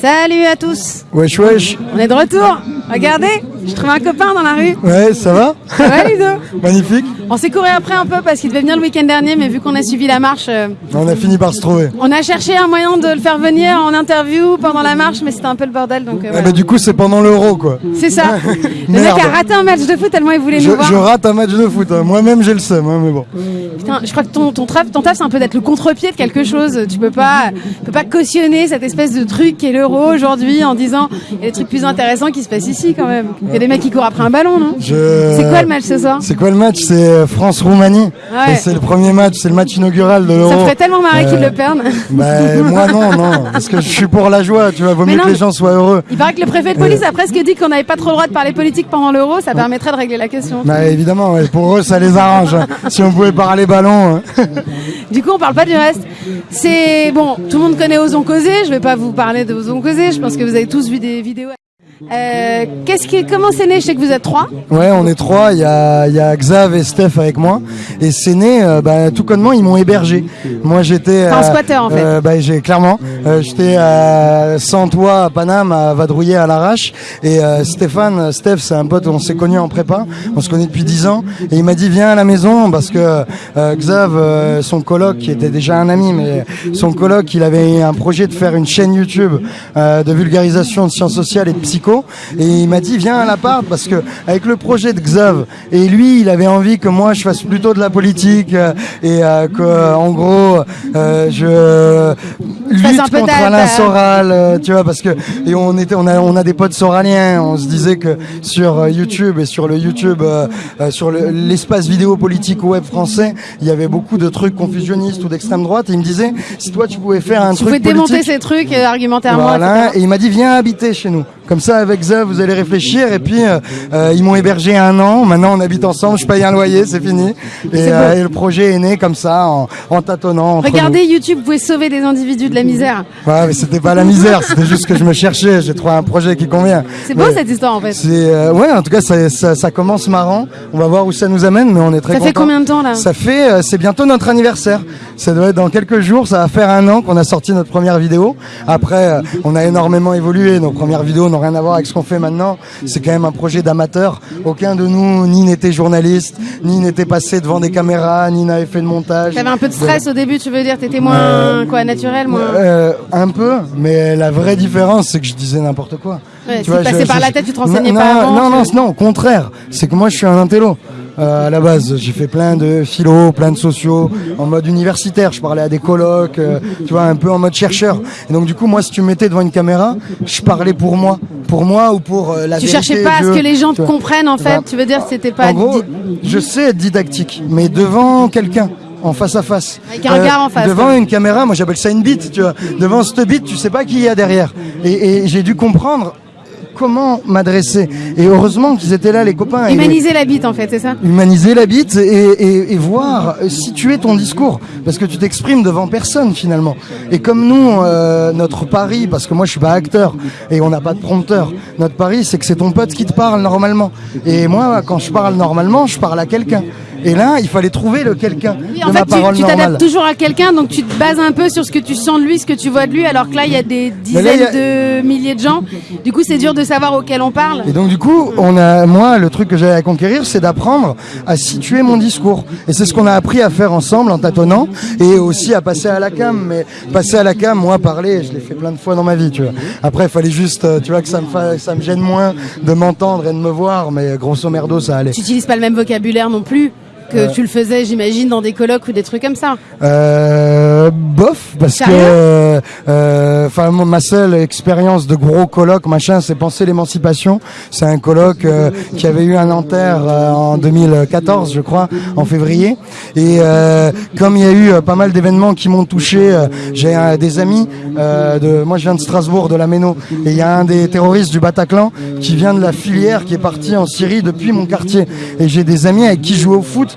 Salut à tous. Wesh wesh. On est de retour. Regardez, je trouve un copain dans la rue. Ouais, ça va? Ça va Ludo? Magnifique On s'est couru après un peu parce qu'il devait venir le week-end dernier, mais vu qu'on a suivi la marche, euh, On a fini par se trouver. on a cherché un moyen de le faire venir en interview pendant la marche, mais c'était un peu le bordel, donc euh, Ah voilà. bah du coup c'est pendant l'euro quoi. C'est ça. le mec a raté un match de foot tellement il voulait Je, nous voir. je rate un match de foot, hein. moi-même j'ai le seum, hein, mais bon. Putain, je crois que ton, ton taf, ton taf c'est un peu d'être le contre-pied de quelque chose. Tu peux pas, tu peux pas cautionner cette espèce de truc qui est l'euro aujourd'hui en disant il y a des trucs plus intéressants qui se passent ici quand même. Il y a des mecs qui courent après un ballon, non? Je... C'est quoi le match ce soir? C'est quoi le match? C'est euh, France-Roumanie. Ouais. C'est le premier match, c'est le match inaugural de Ça l'euro. me ferait tellement marrer qu'ils Euh, le perdent. Bah moi non, non, parce que je suis pour la joie, tu vois, vaut Mais mieux non, que les gens soient heureux. Il paraît que le préfet de police a presque dit qu'on n'avait pas trop le droit de parler politique pendant l'euro, ça permettrait de régler la question. Bah évidemment, ouais, pour eux ça les arrange. hein. Si on pouvait parler ballon. hein. Du coup, on parle pas du reste. C'est bon, tout le monde connaît Osons causer. Je vais pas vous parler de Osons causer. Je pense que vous avez tous vu des vidéos. Euh, qu'est-ce qui, comment c'est né? Je sais que vous êtes trois. Ouais, on est trois. Il y a, il y a Xav et Steph avec moi. Et c'est né, euh, bah, tout connement, ils m'ont hébergé. Moi, j'étais. T'es un squatter, en fait. euh, bah, j'ai clairement. euh, j'étais sans toit à Paname, à vadrouiller à l'arrache. Et euh, Stéphane, Steph, c'est un pote. On s'est connus en prépa. On se connaît depuis 10 ans. Et il m'a dit viens à la maison parce que euh, Xav, euh, son coloc, qui était déjà un ami, mais son coloc, il avait un projet de faire une chaîne YouTube euh, de vulgarisation de sciences sociales et de psycho. Et il m'a dit viens à l'appart parce que avec le projet de Xav et lui, il avait envie que moi je fasse plutôt de la politique euh, et euh, que en gros euh, je lutte un peu contre Alain ta- Soral, euh, tu vois, parce que et on était, on a, on a des potes soraliens. On se disait que sur euh, YouTube et sur le YouTube, euh, euh, sur le- l'espace vidéo politique web français, il y avait beaucoup de trucs confusionnistes ou d'extrême droite. Et il me disait, si toi tu pouvais faire un Vous truc pouvez démonter politique, ces trucs euh, argumentairement. voilà, et il m'a dit viens habiter chez nous. Comme ça, avec Xav, vous allez réfléchir. Et puis, euh, euh, ils m'ont hébergé un an. Maintenant, on habite ensemble. Je paye un loyer, c'est fini. Et, euh, et le projet est né comme ça, en, en tâtonnant. Regardez YouTube, vous pouvez sauver des individus de la misère. Ouais, mais c'était pas la misère. C'était juste que je me cherchais. J'ai trouvé un projet qui convient. C'est beau Mais cette histoire en fait. Euh, ouais, en tout cas, ça, ça, ça commence marrant. On va voir où ça nous amène, mais on est très Ça fait combien de temps là? Ça fait, c'est bientôt notre anniversaire. Ça doit être dans quelques jours. Ça va faire un an qu'on a sorti notre première vidéo. Après, euh, on a énormément évolué. Nos premières vidéos n'ont rien à voir avec ce qu'on fait maintenant. C'est quand même un projet d'amateur. Aucun de nous ni n'était journaliste, ni n'était passé devant des caméras, ni n'avait fait de montage. T'avais un peu de stress au début, tu veux dire T'étais moins quoi, naturel, moins. Euh, un peu, mais la vraie différence, c'est que je disais n'importe quoi. Ouais, Tu vois, je- par je- la tête, tu te renseignais non, pas non, avant. Non, non, non, au contraire. C'est que moi, je suis un intello. Euh, à la base, j'ai fait plein de philo, plein de sociaux, en mode universitaire. Je parlais à des colloques, euh, tu vois, un peu en mode chercheur. Et donc, du coup, moi, si tu me mettais devant une caméra, je parlais pour moi, pour moi ou pour euh, la Tu vérité. cherchais pas à ce que les gens tu te comprennent en fait. Bah, Tu veux dire que c'était pas. En gros, je sais être didactique, mais devant quelqu'un. En face à face. Euh, Avec un regard en face, Devant une caméra, moi j'appelle ça une bite, tu vois. Devant cette bite, tu sais pas qui il y a derrière. Et, et j'ai dû comprendre comment m'adresser. Et heureusement qu'ils étaient là, les copains. Et- Humaniser la bite en fait, c'est ça humaniser la bite et, et, et voir euh, situer ton discours. Parce que tu t'exprimes devant personne finalement. Et comme nous euh, notre pari parce que moi je suis pas acteur et on n'a pas de prompteur. Notre pari c'est que c'est ton pote qui te parle normalement. Et moi quand je parle normalement je parle à quelqu'un et là il fallait trouver le quelqu'un Oui, en fait, tu- parole tu normale t'adaptes toujours à quelqu'un, donc tu te bases un peu sur ce que tu sens de lui, ce que tu vois de lui, alors que là, il y a des là, dizaines de milliers de gens. Du coup, c'est dur de savoir auquel on parle. Et donc du coup, on a, moi, le truc que j'avais à conquérir, c'est d'apprendre à situer mon discours. Et c'est ce qu'on a appris à faire ensemble en tâtonnant, et aussi à passer à la cam. Mais passer à la cam, moi, parler, je l'ai fait plein de fois dans ma vie, tu vois. Après, il fallait juste, euh, tu vois, que ça me, fa- ça me gêne moins de m'entendre et de me voir, mais grosso merdo, ça allait. Tu n'utilises pas le même vocabulaire non plus que tu le faisais, j'imagine, dans des colloques ou des trucs comme ça. Euh, bof, parce que, euh, enfin, moi, ma seule expérience de gros colloque, machin, c'est penser l'émancipation. C'est un colloque euh, qui avait eu un Nanterre euh, en 2014, je crois, en février. Et euh, comme il y a eu euh, pas mal d'événements qui m'ont touché, euh, j'ai euh, des amis. euh, de, moi, je viens de Strasbourg, de la Méno, et il y a un des terroristes du Bataclan qui vient de la filière, qui est parti en Syrie depuis mon quartier. Et j'ai des amis avec qui je jouais au foot,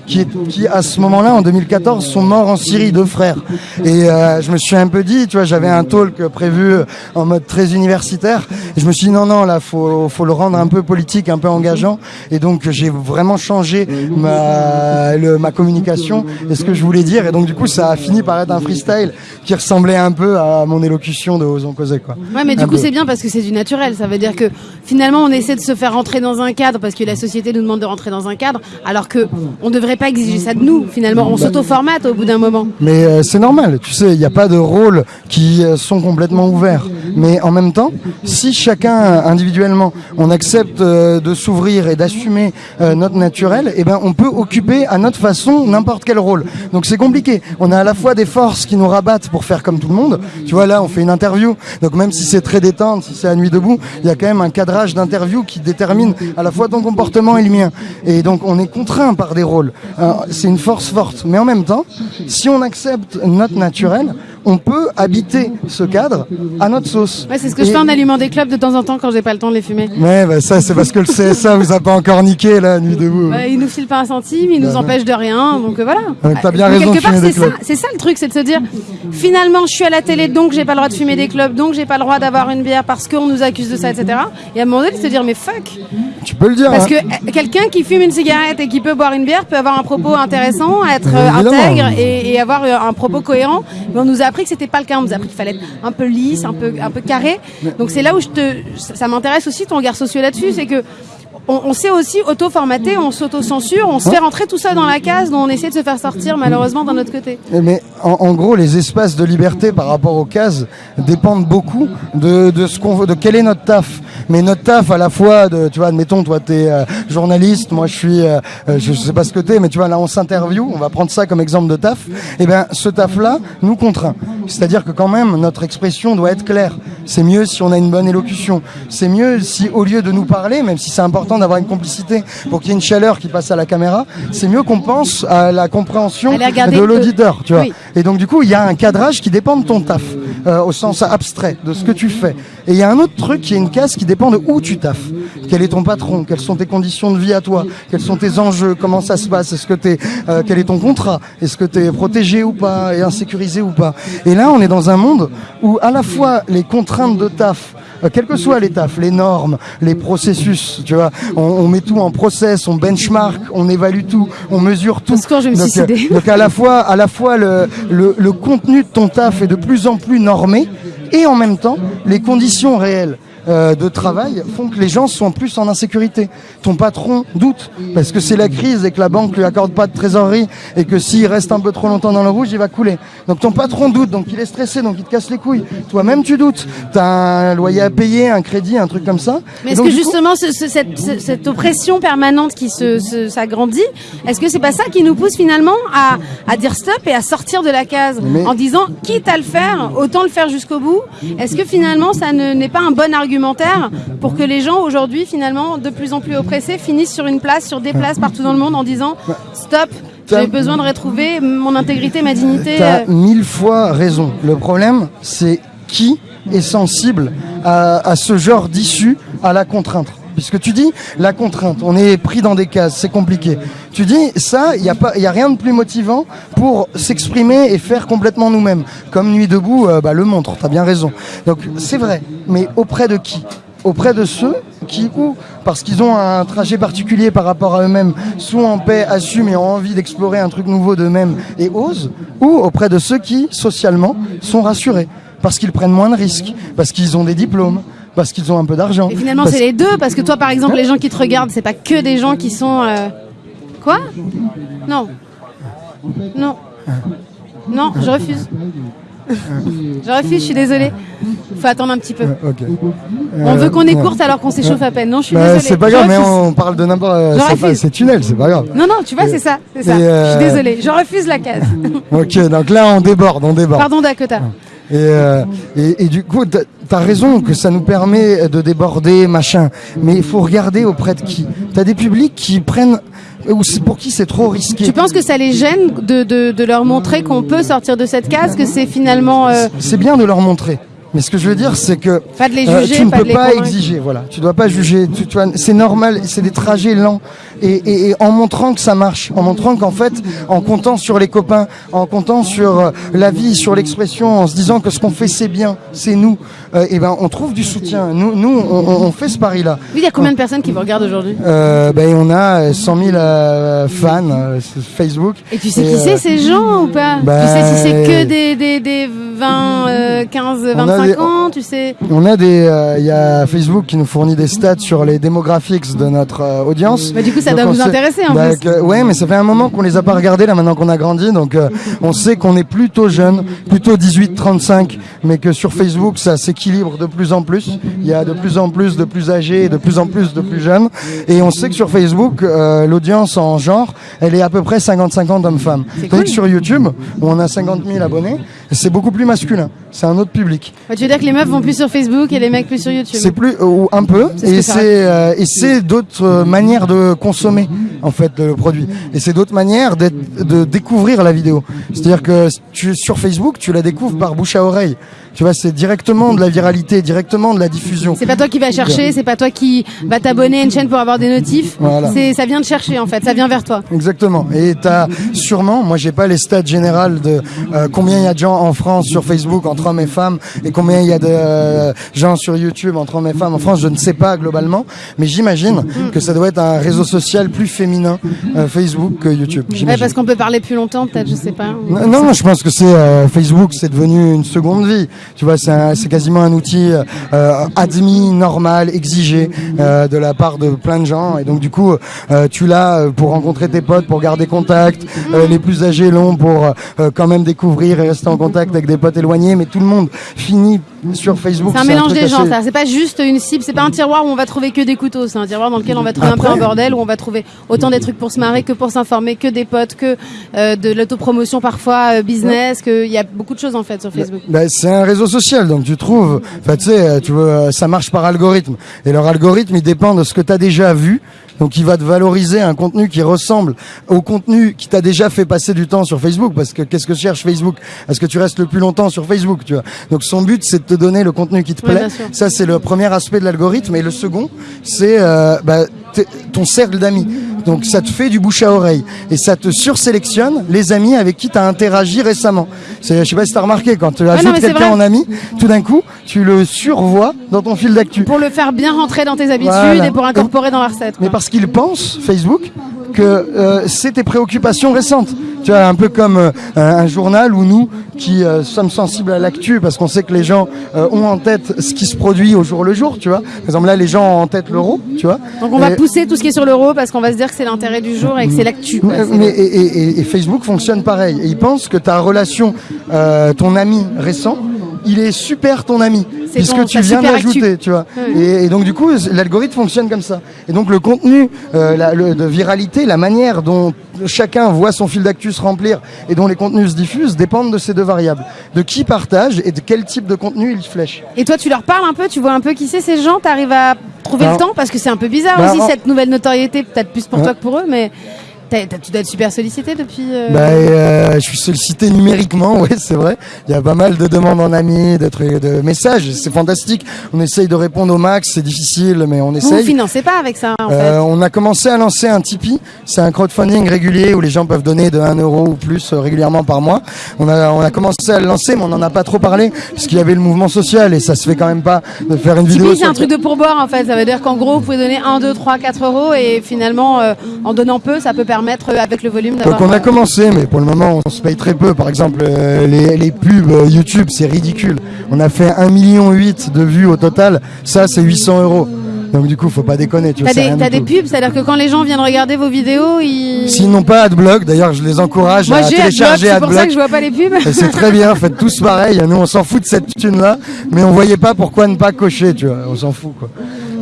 qui, qui à ce moment-là, en 2014, sont morts en Syrie, deux frères. Et euh, je me suis un peu dit, tu vois, j'avais un talk prévu en mode très universitaire. Et je me suis dit, non, non, là, faut, faut le rendre un peu politique, un peu engageant. Et donc, j'ai vraiment changé ma, le, ma communication et ce que je voulais dire. Et donc, du coup, ça a fini par être un freestyle qui ressemblait un peu à mon élocution de Osons causer, quoi. Ouais, mais du coup, c'est bien parce que c'est du naturel. Ça veut dire que finalement, on essaie de se faire rentrer dans un cadre parce que la société nous demande de rentrer dans un cadre, alors que on ne devrait pas exiger ça de nous. Finalement, on s'auto-formate au bout d'un moment. Mais euh, c'est normal, tu sais, il n'y a pas de rôles qui euh, sont complètement ouverts. Mais en même temps, si chacun individuellement, on accepte euh, de s'ouvrir et d'assumer notre naturel, eh ben, on peut occuper à notre façon n'importe quel rôle. Donc c'est compliqué. On a à la fois des forces qui nous rabattent pour faire comme tout le monde. Tu vois, là, on fait une interview. Donc même si c'est très détente, si c'est à nuit debout, il y a quand même un cadrage d'interview qui détermine à la fois ton comportement et le mien. Et donc on est contraint par des rôles. C'est une force forte. Mais en même temps, si on accepte notre naturel, on peut habiter ce cadre à notre sauce. Ouais, c'est ce que je fais en allumant des clubs de temps en temps quand j'ai pas le temps de les fumer. Ouais, bah ça c'est parce que le CSA vous a pas encore niqué la nuit debout. Bah, il nous file pas un centime, il nous empêche de rien, donc euh, voilà. T'as bien raison. Quelque part, c'est ça, c'est ça le truc, c'est de se dire finalement je suis à la télé donc j'ai pas le droit de fumer des clubs, donc j'ai pas le droit d'avoir une bière parce qu'on nous accuse de ça, etc. Et à un moment donné, de se dire mais fuck. Tu peux le dire. Parce hein. que euh, quelqu'un qui fume une cigarette et qui peut boire une bière peut avoir un propos intéressant, être euh, intègre et, et, avoir un propos cohérent. Mais on nous a appris que c'était pas le cas nous a appris qu'il fallait être un peu lisse, un peu, un peu carré. Donc c'est là où je te, ça m'intéresse aussi ton regard social là-dessus, c'est que on, on sait aussi auto-formater, on s'auto-censure, on se fait rentrer tout ça dans la case dont on essaie de se faire sortir malheureusement d'un autre côté. Mais en, en, gros, les espaces de liberté par rapport aux cases dépendent beaucoup de, de ce qu'on de quel est notre taf. Mais notre taf à la fois de, tu vois, admettons, toi t'es euh, journaliste, moi je suis, euh, je sais pas ce que t'es, mais tu vois là on s'interview, on va prendre ça comme exemple de taf. Et ben ce taf-là nous contraint. C'est-à-dire que quand même notre expression doit être claire. C'est mieux si on a une bonne élocution. C'est mieux si au lieu de nous parler, même si c'est important d'avoir une complicité pour qu'il y ait une chaleur qui passe à la caméra, c'est mieux qu'on pense à la compréhension de l'auditeur, tu vois. Oui. Et donc du coup, il y a un cadrage qui dépend de ton taf, euh, au sens abstrait, de ce que tu fais. Et il y a un autre truc qui est une case qui dépend de où tu taffes. Quel est ton patron? Quelles sont tes conditions de vie à toi? Quels sont tes enjeux? Comment ça se passe? Est-ce que t'es, euh, quel est ton contrat? Est-ce que tu es protégé ou pas et insécurisé ou pas? Et là, on est dans un monde où à la fois les contraintes de taf quel que soit les tafs, les normes, les processus, tu vois, on, on, met tout en process, on benchmark, on évalue tout, on mesure tout. Quand je me suis donc, euh, donc à la fois, à la fois le, le, le contenu de ton taf est de plus en plus normé et en même temps les conditions réelles euh, de travail font que les gens sont plus en insécurité. Ton patron doute parce que c'est la crise et que la banque lui accorde pas de trésorerie et que s'il reste un peu trop longtemps dans le rouge, il va couler. Donc ton patron doute, donc il est stressé, donc il te casse les couilles. Toi-même tu doutes. T'as un loyer à payer, un crédit, un truc comme ça. Mais est-ce que justement ce, ce, cette, cette, oppression permanente qui se, s'agrandit, est-ce que c'est pas ça qui nous pousse finalement à, à dire stop et à sortir de la case Mais... en disant quitte à le faire, autant le faire jusqu'au bout? Est-ce que finalement ça ne, n'est pas un bon argument argumentaire pour que les gens aujourd'hui finalement de plus en plus oppressés finissent sur une place, sur des places partout dans le monde en disant stop, j'ai besoin de retrouver mon intégrité, ma dignité. T'as mille fois raison. Le problème, c'est qui est sensible à, à ce genre d'issue, à la contrainte puisque tu dis la contrainte, on est pris dans des cases, c'est compliqué. Tu dis ça, il n'y a a rien de plus motivant pour s'exprimer et faire complètement nous-mêmes. Comme Nuit debout, euh, bah, le montre. T'as bien raison. Donc c'est vrai, mais auprès de qui? Auprès de ceux qui, ou parce qu'ils ont un trajet particulier par rapport à eux-mêmes, sont en paix, assument et ont envie d'explorer un truc nouveau d'eux-mêmes et osent, ou auprès de ceux qui, socialement, sont rassurés parce qu'ils prennent moins de risques, parce qu'ils ont des diplômes, parce qu'ils ont un peu d'argent. Et finalement, parce... c'est les deux, parce que toi, par exemple, les gens qui te regardent, c'est pas que des gens qui sont. Euh... Quoi Non. Non. Non, je refuse. Je refuse, je suis désolée. Faut attendre un petit peu. Okay. On veut qu'on écourte alors qu'on s'échauffe à peine. Non, je suis bah, désolée. C'est pas grave, mais on parle de n'importe. C'est tunnel, c'est pas grave. Non, non, tu vois, c'est ça. Euh... Je suis désolée, je refuse la case. ok, donc là, on déborde, on déborde. Pardon, Dakota. Et, euh, et, et, du coup, tu as raison que ça nous permet de déborder, machin. Mais il faut regarder auprès de qui? Tu as des publics qui prennent ou pour qui c'est trop risqué? Tu penses que ça les gêne de, de, de leur montrer qu'on peut sortir de cette case, que c'est finalement... Euh... C'est bien de leur montrer. Mais ce que je veux dire, c'est que pas de les juger, euh, tu ne pas peux pas convaincre. exiger. Voilà, tu dois pas juger. Tu, tu c'est normal. C'est des trajets lents. Et, et, en montrant que ça marche, en montrant qu'en fait, en comptant sur les copains, en comptant sur euh, la vie, sur l'expression, en se disant que ce qu'on fait c'est bien, c'est nous, euh, et ben on trouve du soutien. Nous, nous, on, on fait ce pari-là. Oui, il y a combien de personnes qui vous regardent aujourd'hui? Euh, Ben on a 100 000 euh, fans sur Facebook. Et tu sais qui c'est ces gens ou pas? Tu sais si c'est que des, des, des 20, 15, 25 ans Tu sais? On a des, il y a Facebook qui nous fournit des stats sur les démographics de notre audience. Bah, du coup, ça doit vous intéresser en bah, plus. ouais, mais ça fait un moment qu'on les a pas regardés là maintenant qu'on a grandi, donc on sait qu'on est plutôt jeune, plutôt 18-35, mais que sur Facebook ça s'équilibre de plus en plus. Il y a de plus en plus de plus âgés et de plus en plus de plus jeunes, et on sait que sur Facebook euh, l'audience en genre, elle est à peu près 50-50 hommes-femmes. Cool. sur YouTube, où on a 50 000 abonnés, c'est beaucoup plus masculin. C'est un autre public. Bah, tu veux dire que les meufs vont plus sur Facebook et les mecs plus sur YouTube C'est plus ou un peu, et c'est euh, et c'est d'autres euh, manières de consommer en fait le produit. Et c'est d'autres manières de découvrir la vidéo. C'est-à-dire que tu sur Facebook, tu la découvres par bouche à oreille. Tu vois, c'est directement de la viralité, directement de la diffusion. C'est pas toi qui vas chercher, c'est pas toi qui va t'abonner à une chaîne pour avoir des notifs. Voilà. C'est ça vient de chercher en fait, ça vient vers toi. Exactement. Et t'as sûrement, moi j'ai pas les stats générales de euh, combien il y a de gens en France sur Facebook entre hommes et femmes et combien il y a de euh, gens sur YouTube entre hommes et femmes en France. Je ne sais pas globalement, mais j'imagine que ça doit être un réseau social plus féminin euh, Facebook que YouTube. Ouais, parce qu'on peut parler plus longtemps, peut-être, je sais pas. Non, non, je pense que c'est euh, Facebook, c'est devenu une seconde vie. Tu vois, c'est quasiment un outil euh, admis, normal, exigé de la part de plein de gens. Et donc du coup, tu l'as pour rencontrer tes potes, pour garder contact. Les plus âgés l'ont pour quand même découvrir et rester en contact avec des potes éloignés. Mais tout le monde finit sur Facebook. C'est un mélange des gens, assez- ça. C'est pas juste une cible, c'est pas un tiroir où on va trouver que des couteaux, c'est un tiroir dans lequel on va trouver un peu un bordel, où on va trouver autant des trucs pour se marrer que pour s'informer, que des potes, que euh, de l'autopromotion parfois, euh, business, que il y a beaucoup de choses en fait sur Facebook. Bah, c'est un réseau social, donc tu trouves, enfin tu sais, euh, tu veux, euh, ça marche par algorithme, et leur algorithme il dépend de ce que tu as déjà vu, donc il va te valoriser un contenu qui ressemble au contenu qui t'a déjà fait passer du temps sur Facebook, parce que qu'est-ce que cherche Facebook? Est-ce que tu restes le plus longtemps sur Facebook, tu vois? Donc son but c'est te donner le contenu qui te Ouais, plaît. Ça c'est le premier aspect de l'algorithme, et le second c'est euh, bah, ton cercle d'amis. Donc ça te fait du bouche à oreille et ça te sursélectionne les amis avec qui tu as interagi récemment. Je sais pas si tu as remarqué, quand tu non, ajoutes c'est quelqu'un en ami, tout d'un coup, tu le survois dans ton fil d'actu. Pour le faire bien rentrer dans tes habitudes Voilà. et pour incorporer dans la recette. Mais parce qu'il pense, Facebook, que euh, c'est tes préoccupations récentes. Tu vois, un peu comme euh, un, journal où nous, qui euh, sommes sensibles à l'actu, parce qu'on sait que les gens ont en tête ce qui se produit au jour le jour, tu vois. Par exemple, là, les gens ont en tête l'euro, tu vois. Donc on va pousser tout ce qui est sur l'euro parce qu'on va se dire que c'est l'intérêt du jour et que c'est l'actu. Mais, C'est- mais- et, et- et- et Facebook fonctionne pareil. Et il pense que ta relation, ton ami récent, il est super ton ami, C'est puisque ton- tu viens de super l'ajouter, actu. tu vois. Et, et donc du coup, l'algorithme fonctionne comme ça. Et donc le contenu euh, la- le- de viralité, la manière dont chacun voit son fil d'actu se remplir et dont les contenus se diffusent dépendent de ces deux variables. De qui partage et de quel type de contenu il flèche. Et toi, tu leur parles un peu, tu vois un peu qui c'est ces gens, t'arrives à trouver le temps? Parce que c'est un peu bizarre bah, aussi en- cette nouvelle notoriété, peut-être plus pour toi que pour eux, mais tu dois être super sollicité depuis. euh, Bah, euh, je suis sollicité numériquement, oui, c'est vrai. Il y a pas mal de demandes en amis, de, trucs- de messages. C'est fantastique. On essaye de répondre au max. C'est difficile, mais on vous vous essaye. financez pas avec ça en Euh, fait. on a commencé à lancer un Tipeee. C'est un crowdfunding régulier où les gens peuvent donner de 1 euro ou plus euh, régulièrement par mois. On a, on a commencé à le lancer, mais on n'en a pas trop parlé parce qu'il y avait le mouvement social et ça se fait quand même pas de faire une vidéo. Tipeee, c'est un truc de pourboire en fait. Ça veut dire qu'en gros, vous pouvez donner 1, 2, 3, 4 euros et finalement, euh, en donnant peu, ça peut permettre euh, avec le volume d'avoir. Donc on a euh, commencé, mais pour le moment on se paye très peu. Par exemple, euh, les, les pubs YouTube, c'est ridicule. On a fait 1,8 million de vues au total. Ça, c'est 800 euros. Donc du coup, faut pas déconner. Tu T'as des, du des pubs, c'est-à-dire que quand les gens viennent regarder vos vidéos, ils. S'ils n'ont pas AdBlock, d'ailleurs, je les encourage Moi à j'ai Adblock, télécharger c'est pour ça que je vois pas les pubs. C'est très bien, faites tous pareil. Nous, on s'en fout de cette thune-là, mais on voyait pas pourquoi ne pas cocher, tu vois. On s'en fout, quoi.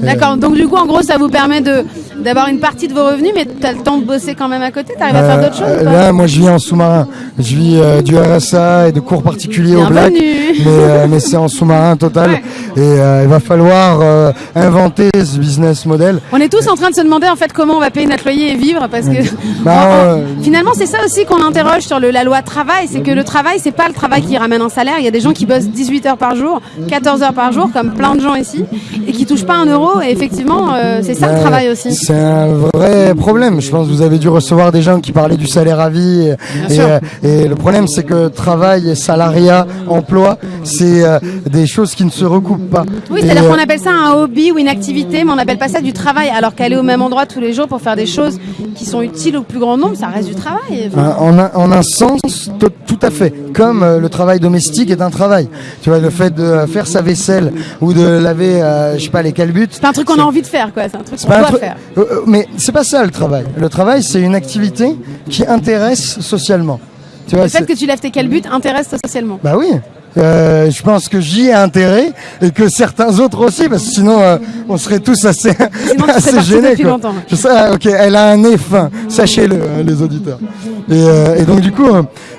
D'accord, donc du coup, en gros, ça vous permet de d'avoir une partie de vos revenus, mais t'as le temps de bosser quand même à côté. T'arrives à faire d'autres choses Euh, Là, moi, je vis en sous-marin. Je vis euh, du RSA et de cours particuliers au black. Mais, euh, mais c'est en sous-marin total. Ouais. Et euh, il va falloir euh, inventer ce business model. On est tous en train de se demander en fait comment on va payer notre loyer et vivre parce que Bah, en- en- euh, finalement c'est ça aussi qu'on interroge sur le- la loi travail, c'est que le travail c'est pas le travail qui ramène un salaire. Il y a des gens qui bossent 18 heures par jour, 14 heures par jour, comme plein de gens ici, et qui touchent pas un euro euros. Et effectivement, euh, c'est ça le travail aussi. C'est un vrai problème. Je pense que vous avez dû recevoir des gens qui parlaient du salaire à vie. Et, sûr. euh, et le problème, c'est que travail, salariat, emploi, c'est euh, des choses qui ne se recoupent pas. Oui, Et, c'est-à-dire qu'on appelle ça un hobby ou une activité, mais on n'appelle pas ça du travail. Alors qu'aller au même endroit tous les jours pour faire des choses qui sont utiles au plus grand nombre, ça reste du travail. Enfin, En un, en un sens, to- tout à fait. Comme euh, le travail domestique est un travail. Tu vois, le fait de faire sa vaisselle ou de laver, euh, je sais pas, les calbutes. C'est pas un truc qu'on a envie de faire, quoi. C'est un truc qu'on doit faire. Euh, euh, mais c'est pas ça le travail. Le travail, c'est une activité qui intéresse socialement. Tu vois, Le fait que tu lèves tes calbutes intéresse socialement. Bah oui. Euh, je pense que j'y ai intérêt et que certains autres aussi, parce que sinon euh, on serait tous assez, Sinon, assez gênés. quoi. longtemps. Je sais, ah, ok, elle a un nez fin, sachez-le, hein, les auditeurs. Et, euh, et donc du coup,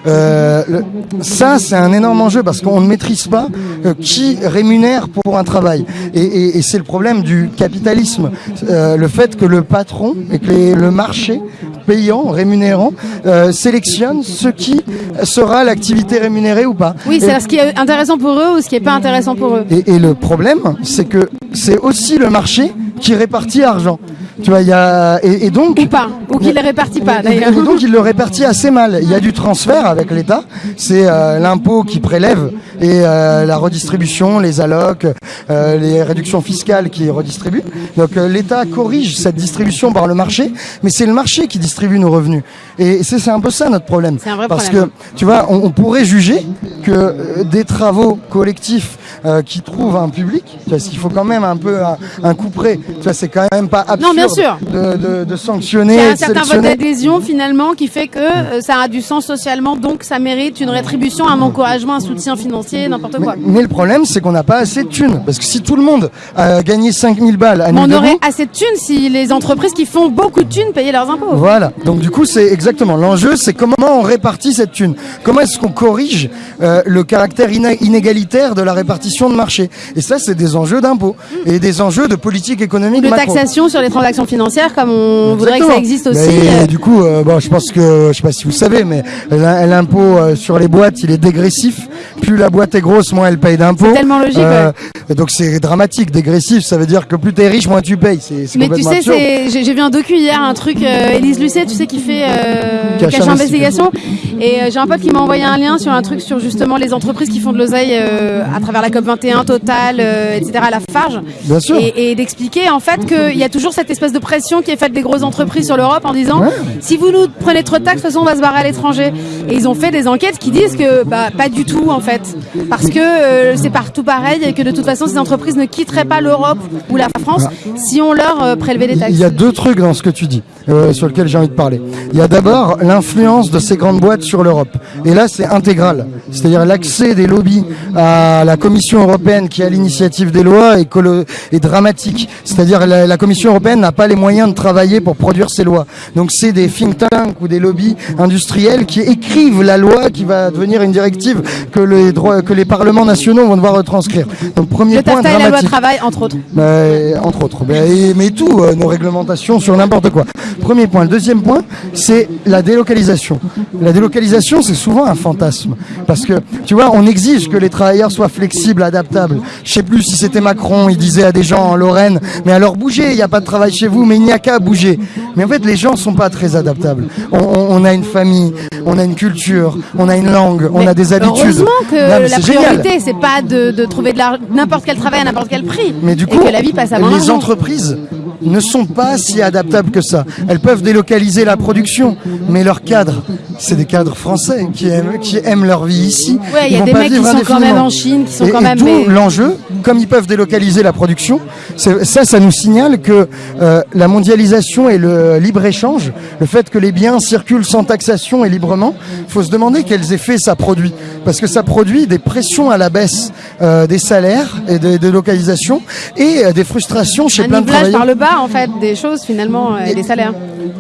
euh, le- ça c'est un énorme enjeu parce qu'on ne maîtrise pas euh, qui rémunère pour un travail. Et, et- et c'est le problème du capitalisme, Euh, le fait que le patron et que les- le marché payant, rémunérant, sélectionne ce qui sera l'activité rémunérée ou pas. Oui, c'est ce qui est intéressant pour eux ou ce qui est pas intéressant pour eux. et, et le problème, c'est que c'est aussi le marché qui répartit l'argent. Tu vois, il y a et, et donc Ou pas. Ou qu'il les répartit pas, d'ailleurs. et donc il le répartit assez mal. Il y a du transfert avec l'État, c'est euh, l'impôt qui prélève et euh, la redistribution, les allocs, euh, les réductions fiscales qui redistribuent. Donc euh, l'État corrige cette distribution par le marché, mais c'est le marché qui distribue nos revenus. Et c'est un peu ça notre problème. C'est un vrai Parce problème. que tu vois, on, on pourrait juger que euh, des travaux collectifs euh, qui trouvent un public, parce qu'il faut quand même un peu un, un coup près. Tu vois, c'est quand même pas absurde Non, bien sûr. De, de, de sanctionner, Il y a un certain vote d'adhésion finalement qui fait que euh, ça a du sens socialement, donc ça mérite une rétribution, un encouragement, un soutien financier, n'importe quoi. Mais le problème, c'est qu'on n'a pas assez de thunes. Parce que si tout le monde a gagné 5000 balles à on aurait assez de thunes si les entreprises qui font beaucoup de thunes payaient leurs impôts. Voilà. Donc du coup, c'est exactement l'enjeu, c'est comment on répartit cette thune. Comment est-ce qu'on corrige euh, le caractère inégalitaire de la répartition de marché. Et ça, c'est des enjeux d'impôts et des enjeux de politique économique De macro. taxation sur les transactions financières, comme on voudrait que ça existe aussi. Mais, euh, du coup, euh, bon, je pense que, je sais pas si vous savez, mais l'im- l'impôt euh, sur les boîtes, il est dégressif. Plus la boîte est grosse, moins elle paye d'impôts. C'est tellement logique, et Donc c'est dramatique. Dégressif, ça veut dire que plus t'es riche, moins tu payes. C'est Mais tu sais, j'ai vu un docu hier, un truc, euh, Élise Lucet, tu sais, qui fait euh, Cache Cache Investigation. Et euh, j'ai un pote qui m'a envoyé un lien sur un truc sur justement les entreprises qui font de l'oseille euh, à travers la COP21, Total, euh, etc., la Farge. Bien sûr. Et, et d'expliquer en fait qu'il y a toujours cette espèce de pression qui est faite des grosses entreprises sur l'Europe en disant Ouais. si vous nous prenez trop de taxes, de toute façon on va se barrer à l'étranger. Et ils ont fait des enquêtes qui disent que bah, pas du tout en fait. Parce que euh, c'est partout pareil et que de toute façon ces entreprises ne quitteraient pas l'Europe ou la France si on leur euh, prélevait des taxes. Il y a deux trucs dans ce que tu dis, euh, sur lesquels j'ai envie de parler. Il y a d'abord l'influence de ces grandes boîtes sur l'Europe. Et là, c'est intégral. C'est-à-dire l'accès des lobbies à la Commission européenne qui a l'initiative des lois est, est dramatique. C'est-à-dire la, la Commission européenne n'a pas les moyens de travailler pour produire ces lois. Donc c'est des think tanks ou des lobbies industriels qui écrivent la loi qui va devenir une directive que les droits, que les parlements nationaux vont devoir retranscrire. Donc premier Le point et la loi travail, entre autres. Euh, entre autres. Ben, et- mais tout, euh, nos réglementations sur n'importe quoi. Premier point. Le deuxième point, c'est la délocalisation. La délocalisation, c'est souvent un fantasme. Parce que, tu vois, on exige que les travailleurs soient flexibles, adaptables. Je sais plus si c'était Macron, il disait à des gens en Lorraine, mais alors bougez, il n'y a pas de travail chez vous, mais il n'y a qu'à bouger. Mais en fait, les gens sont pas très adaptables. On, on- on a une famille, on a une culture, on a une langue, on Mais a des habitudes. Que Non, la priorité, c'est pas de, de trouver de n'importe quel travail à n'importe quel prix. Mais du et coup, que la vie passe avant les entreprises ne sont pas si adaptables que ça. Elles peuvent délocaliser la production, mais leurs cadres, c'est des cadres français qui aiment, qui aiment leur vie ici. Ouais, il y a des mecs qui sont quand même en Chine, qui sont Et- quand et même. mais- l'enjeu, comme ils peuvent délocaliser la production, ça, ça nous signale que euh, la mondialisation et le libre-échange, le fait que les biens circulent sans taxation et librement, faut se demander quels effets ça produit. Parce que ça produit des pressions à la baisse euh, des salaires et des délocalisations et euh, des frustrations chez un plein de travailleurs. par le bas, en fait, des choses finalement, et des salaires.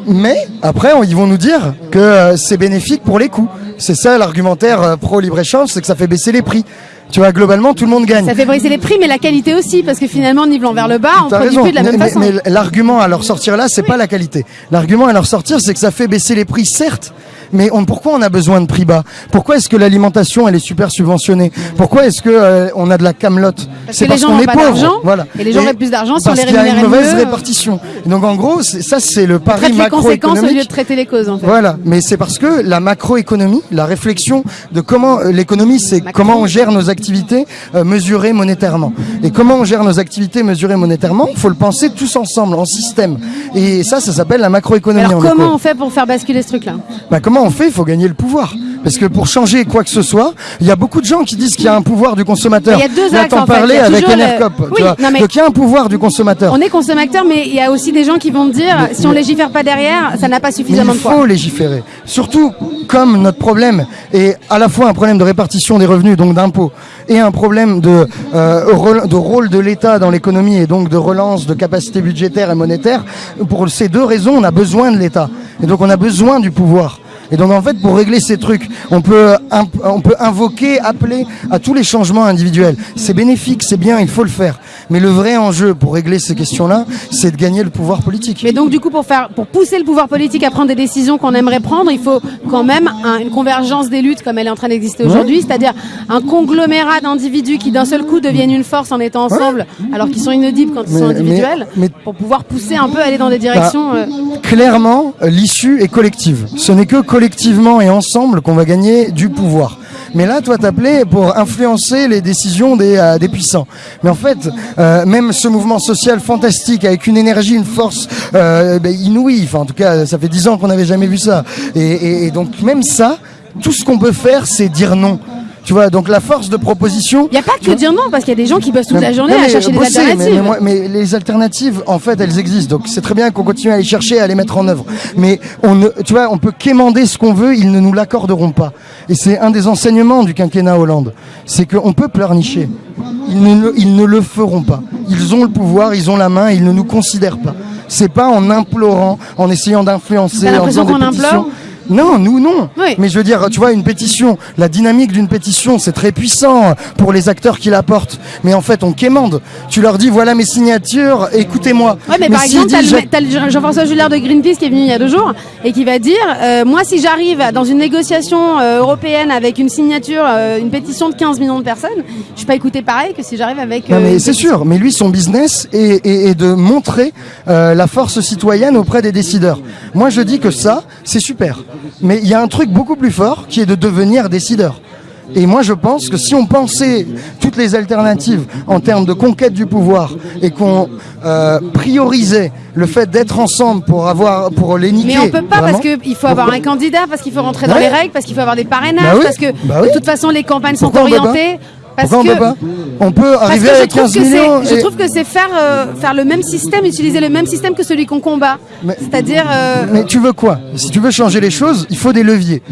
Mais après, on- ils vont nous dire que c'est bénéfique pour les coûts. C'est ça l'argumentaire euh, pro libre-échange, c'est que ça fait baisser les prix. Tu vois, globalement, tout le monde gagne. Ça fait briser les prix, mais la qualité aussi, parce que finalement, nivelant vers le bas, on produit raison. plus de la même mais- façon. mais l'argument à leur sortir là, c'est pas la qualité. L'argument à leur sortir, c'est que ça fait baisser les prix, certes, Mais on, pourquoi on a besoin de prix bas? Pourquoi est-ce que l'alimentation elle est super subventionnée? Pourquoi est-ce que euh, on a de la camelote? C'est parce, qu'on est pauvre. Voilà. Et les gens ont plus d'argent sur les rémunérations. Parce qu'il y a une mauvaise répartition. Donc en gros, ça c'est le pari macroéconomique. conséquences au lieu de traiter les causes. En fait. Voilà. Mais c'est parce que la macroéconomie, la réflexion de comment euh, l'économie, c'est comment on gère nos activités euh, mesurées monétairement. Et comment on gère nos activités mesurées monétairement, il faut le penser tous ensemble, en système. Et ça, ça s'appelle la macroéconomie. Alors comment on fait pour faire basculer ce truc-là? Bah, Comment on fait Il faut gagner le pouvoir. Parce que pour changer quoi que ce soit, il y a beaucoup de gens qui disent qu'il y a un pouvoir du consommateur. Il y a deux axes en parler avec Enercop. Oui, Donc il y a un pouvoir du consommateur. On est consommateur, mais il y a aussi des gens qui vont dire, si on légifère pas derrière, ça n'a pas suffisamment de poids. Il faut légiférer. Surtout comme notre problème est à la fois un problème de répartition des revenus, donc d'impôts, et un problème de, euh, de rôle de l'État dans l'économie et donc de relance de capacité budgétaire et monétaire. Pour ces deux raisons, on a besoin de l'État. Et donc on a besoin du pouvoir. Et donc en fait, pour régler ces trucs, on peut, on peut invoquer, appeler à tous les changements individuels. C'est bénéfique, c'est bien, il faut le faire. Mais le vrai enjeu pour régler ces questions-là, c'est de gagner le pouvoir politique. Mais donc du coup, pour faire, pour pousser le pouvoir politique à prendre des décisions qu'on aimerait prendre, il faut quand même une convergence des luttes comme elle est en train d'exister aujourd'hui, c'est-à-dire un conglomérat d'individus qui d'un seul coup deviennent une force en étant ensemble, alors qu'ils sont inaudibles quand ils sont individuels, pour pouvoir pousser un peu, aller dans des directions. Bah, euh, Clairement, l'issue est collective. Ce n'est que collectivement et ensemble qu'on va gagner du pouvoir. Mais là, toi, t'appelais pour influencer les décisions des, euh, puissants. Mais en fait, euh, même ce mouvement social fantastique, avec une énergie, une force euh, ben, inouïe, enfin, en tout cas, ça fait dix ans qu'on n'avait jamais vu ça. Et donc, même ça, tout ce qu'on peut faire, c'est dire non. Tu vois, donc la force de proposition. Il n'y a pas que dire non, parce qu'il y a des gens qui bossent toute la journée à chercher des alternatives. Mais, les alternatives, en fait, elles existent. Donc c'est très bien qu'on continue à les chercher, à les mettre en œuvre. Mais on ne, tu vois, on peut quémander ce qu'on veut, ils ne nous l'accorderont pas. Et c'est un des enseignements du quinquennat Hollande. C'est qu'on peut pleurnicher. Ils ne, ils ne le feront pas. Ils ont le pouvoir, ils ont la main, ils ne nous considèrent pas. C'est pas en implorant, en essayant d'influencer, en faisant des pétitions. Non, nous non. Mais je veux dire, tu vois, une pétition, la dynamique d'une pétition, c'est très puissant pour les acteurs qui la portent. Mais en fait, on quémande. Tu leur dis, voilà mes signatures, écoutez-moi. Ouais, mais, par exemple, t'as Jean-François Jullard de Greenpeace qui est venu il y a deux jours et qui va dire, euh, moi, si j'arrive dans une négociation euh, européenne avec une signature, euh, une pétition de 15 millions de personnes, je suis pas écouté pareil que si j'arrive avec. non, mais c'est sûr. Mais lui, son business est, est de montrer la force citoyenne auprès des décideurs. Moi, je dis que ça, c'est super. Mais il y a un truc beaucoup plus fort qui est de devenir décideur. Et moi, je pense que si on pensait toutes les alternatives en termes de conquête du pouvoir et qu'on euh, priorisait le fait d'être ensemble pour avoir pour les niquer. Mais on peut pas parce qu'il faut avoir un candidat, parce qu'il faut rentrer dans les règles, parce qu'il faut avoir des parrainages, bah parce que bah de toute façon les campagnes sont orientées on peut pas On peut arriver à 15 millions. Je trouve que c'est faire, euh, faire le même système, utiliser le même système que celui qu'on combat. C'est-à-dire. Euh, mais tu veux quoi Si tu veux changer les choses, il faut des leviers.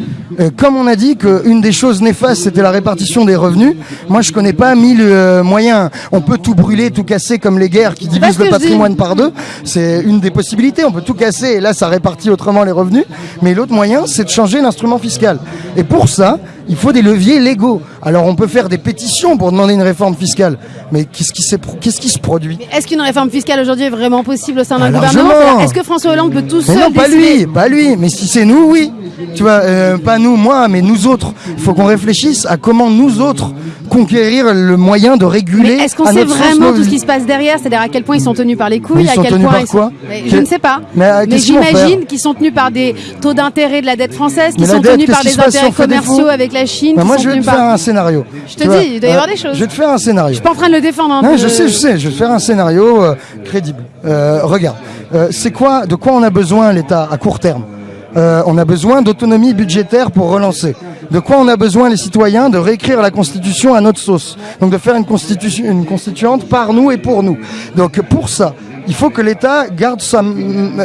Euh, comme on a dit qu'une des choses néfastes, c'était la répartition des revenus, moi je connais pas mille moyens. On peut tout brûler, tout casser comme les guerres qui divisent le patrimoine par deux. C'est une des possibilités. On peut tout casser et là ça répartit autrement les revenus. Mais l'autre moyen, c'est de changer l'instrument fiscal. Et pour ça, il faut des leviers légaux. Alors on peut faire des pétitions pour demander une réforme fiscale, mais qu'est-ce qui, qu'est-ce qui se produit? Est-ce qu'une réforme fiscale aujourd'hui est vraiment possible au sein d'un ah, gouvernement? Est-ce que François Hollande peut tout seul Non, pas lui, pas lui. Mais si c'est nous, oui. Tu vois, euh, pas nous, moi, mais nous autres. Il faut qu'on réfléchisse à comment nous autres conquérir le moyen de réguler. Est-ce qu'on sait vraiment tout ce qui se passe derrière C'est-à-dire à quel point ils sont tenus par les couilles, ils à quel tenus point par quoi Je ne sais pas. Mais, j'imagine qu'ils sont tenus par des taux d'intérêt de la dette française, qu'ils sont tenus par des intérêts commerciaux avec la Chine. Bah, moi, je vais te faire un scénario. Je te dis, il doit y avoir des choses. Je vais te faire un scénario. Je suis pas en train de le défendre. Hein, je sais, je sais. Je vais te faire un scénario euh, crédible. Euh, regarde, euh, c'est quoi, de quoi on a besoin l'État à court terme? On a besoin d'autonomie budgétaire pour relancer. De quoi on a besoin les citoyens De réécrire la Constitution à notre sauce. Donc de faire une, constitution, une constituante par nous et pour nous. Donc pour ça, il faut que l'État garde,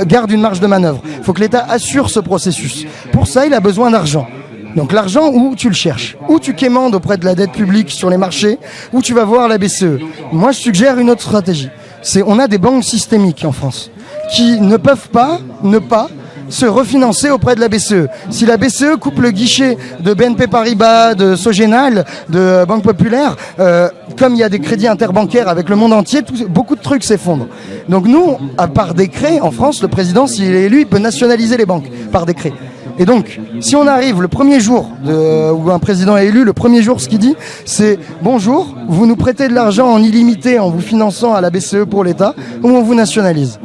garde une marge de manœuvre. Il faut que l'État assure ce processus. Pour ça, il a besoin d'argent. Donc l'argent, où tu le cherches? Où tu quémandes auprès de la dette publique sur les marchés? Où tu vas voir la BCE Moi, je suggère une autre stratégie. C'est on a des banques systémiques en France qui ne peuvent pas ne pas se refinancer auprès de la BCE. Si la BCE coupe le guichet de BNP Paribas, de Sogenal, de Banque Populaire, euh, comme il y a des crédits interbancaires avec le monde entier, beaucoup de trucs s'effondrent. Donc nous, à part décret, en France, le président, s'il est élu, il peut nationaliser les banques par décret. Et donc, si on arrive le premier jour où un président est élu, le premier jour, ce qu'il dit, c'est bonjour, vous nous prêtez de l'argent en illimité en vous finançant à la BCE pour l'État, ou on vous nationalise.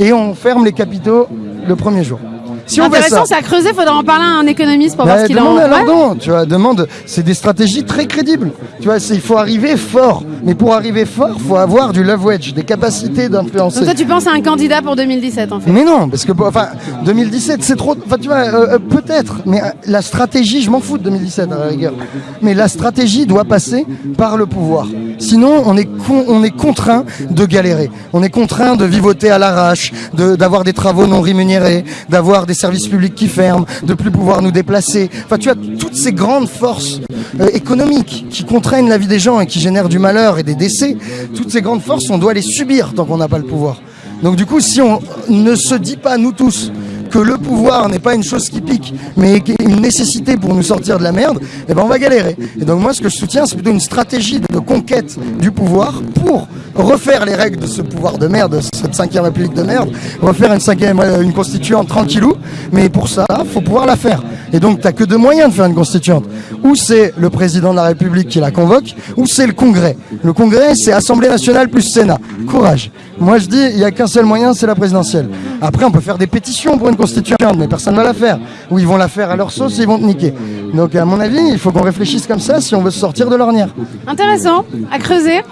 Et on ferme les capitaux le premier jour. Si on Intéressant, c'est à creuser. Faudra en parler à un économiste pour voir ce qu'il en. À Lordon, tu vois. Demande. C'est des stratégies très crédibles. Tu vois, il faut arriver fort. Mais pour arriver fort, faut avoir du love wedge, des capacités d'influencer. Donc toi, tu penses à un candidat pour 2017, en fait Mais non, parce que enfin, 2017, c'est trop. Enfin, tu vois, euh, euh, peut-être. Mais euh, la stratégie, je m'en fous de 2017 à la rigueur. Mais la stratégie doit passer par le pouvoir. Sinon, on est on est contraint de galérer. On est contraint de vivoter à l'arrache, d'avoir des travaux non rémunérés, d'avoir des services publics qui ferment, de plus pouvoir nous déplacer. Enfin, tu as toutes ces grandes forces euh, économiques qui contraignent la vie des gens et qui génèrent du malheur et des décès. Toutes ces grandes forces, on doit les subir tant qu'on n'a pas le pouvoir. Donc du coup, si on ne se dit pas, nous tous, le pouvoir n'est pas une chose qui pique, mais une nécessité pour nous sortir de la merde, eh ben on va galérer. Et donc moi, ce que je soutiens, c'est plutôt une stratégie de conquête du pouvoir pour refaire les règles de ce pouvoir de merde, cette cinquième république de merde, refaire une cinquième, euh, une constituante tranquillou. Mais pour ça, faut pouvoir la faire. Et donc, t'as que deux moyens de faire une constituante. Ou c'est le président de la République qui la convoque, ou c'est le Congrès. Le Congrès, c'est Assemblée nationale plus Sénat. Courage. Moi, je dis, il n'y a qu'un seul moyen, c'est la présidentielle. Après, on peut faire des pétitions pour une constituante, mais personne ne va la faire. Ou ils vont la faire à leur sauce et ils vont te niquer. Donc, à mon avis, il faut qu'on réfléchisse comme ça si on veut se sortir de l'ornière. Intéressant, à creuser.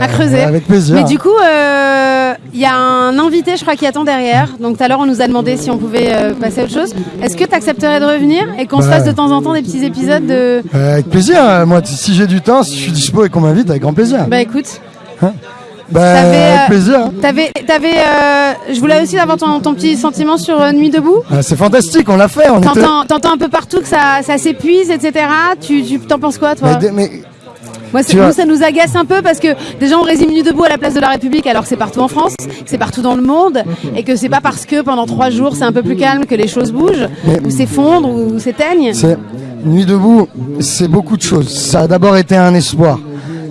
à creuser. Avec plaisir. Mais du coup, il euh, y a un invité, je crois, qui attend derrière. Donc, tout à l'heure, on nous a demandé si on pouvait euh, passer à autre chose. Est-ce que tu accepterais de revenir et qu'on se fasse de temps en temps des petits épisodes de. Euh, avec plaisir. Moi, si j'ai du temps, si je suis dispo et qu'on m'invite, avec grand plaisir. Bah, écoute. Hein bah, avec euh, plaisir. T'avais, t'avais, euh, je voulais aussi avoir ton, ton petit sentiment sur euh, Nuit debout. Ah, c'est fantastique, on l'a fait. On t'entends, un peu partout que ça, ça s'épuise, etc. Tu, tu t'en penses quoi, toi? Mais, Moi, nous, ça nous agace un peu parce que déjà on résume Nuit debout à la place de la République alors que c'est partout en France, que c'est partout dans le monde et que c'est pas parce que pendant trois jours c'est un peu plus calme que les choses bougent ou s'effondrent ou s'éteignent. Nuit debout, c'est beaucoup de choses. Ça a d'abord été un espoir.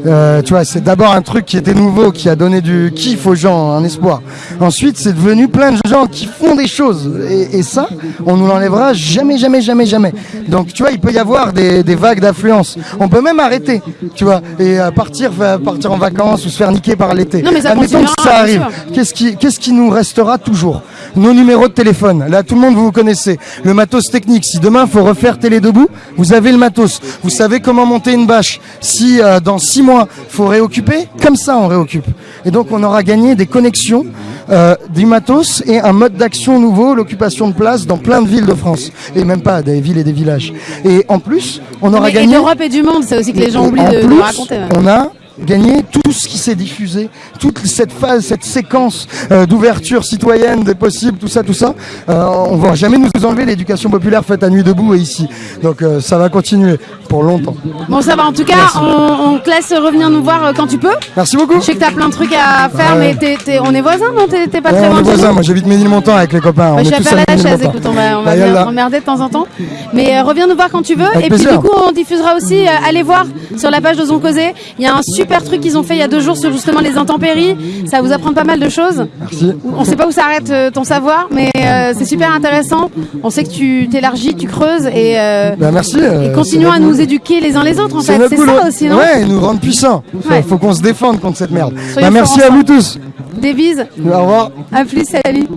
Euh, tu vois, c'est d'abord un truc qui était nouveau, qui a donné du kiff aux gens, un espoir. Ensuite, c'est devenu plein de gens qui font des choses. Et, ça, on nous l'enlèvera jamais, jamais, jamais, jamais. Donc, tu vois, il peut y avoir des, vagues d'affluence. On peut même arrêter, tu vois, et euh, partir, partir en vacances ou se faire niquer par l'été. Admettons que ça arrive. Qu'est-ce qui, qu'est-ce qui nous restera toujours? Nos numéros de téléphone. Là, tout le monde, vous vous connaissez. Le matos technique. Si demain, il faut refaire Télé Debout, vous avez le matos. Vous savez comment monter une bâche. Si euh, dans six mois, il faut réoccuper, comme ça on réoccupe. Et donc on aura gagné des connexions, euh, du matos et un mode d'action nouveau, l'occupation de place dans plein de villes de France. Et même pas des villes et des villages. Et en plus, on aura gagné... Et d'Europe et du monde, c'est aussi que les gens oublient de, raconter. On a gagner tout ce qui s'est diffusé, toute cette phase, cette séquence euh, d'ouverture citoyenne des possibles, tout ça, tout ça. Euh, on va jamais nous enlever l'éducation populaire faite à nuit debout et ici. Donc euh, ça va continuer pour longtemps. Bon, ça va. En tout cas, on, te laisse revenir nous voir quand tu peux. Merci beaucoup. Je sais que tu as plein de trucs à faire, mais on est voisins, non? T'es pas très loin. On est voisins. Moi, j'habite Ménilmontant avec les copains. je suis à la chaise. Écoute, on va, on va emmerder de temps en temps. Mais reviens nous voir quand tu veux. et puis du coup, on diffusera aussi. allez voir sur la page de Zoncausé. Il y a un super truc qu'ils ont fait il y a deux jours sur justement les intempéries. Ça vous apprend pas mal de choses. Merci. On sait pas où s'arrête euh, ton savoir, mais euh, c'est super intéressant. On sait que tu t'élargis, tu creuses et, euh, bah, merci, et continuons à nous éduquer les uns les autres en fait. C'est ça aussi, non Ouais, nous rendre puissants. Il faut qu'on se défende contre cette merde. Bah, merci à vous tous. Des bises. Au revoir. À plus, salut.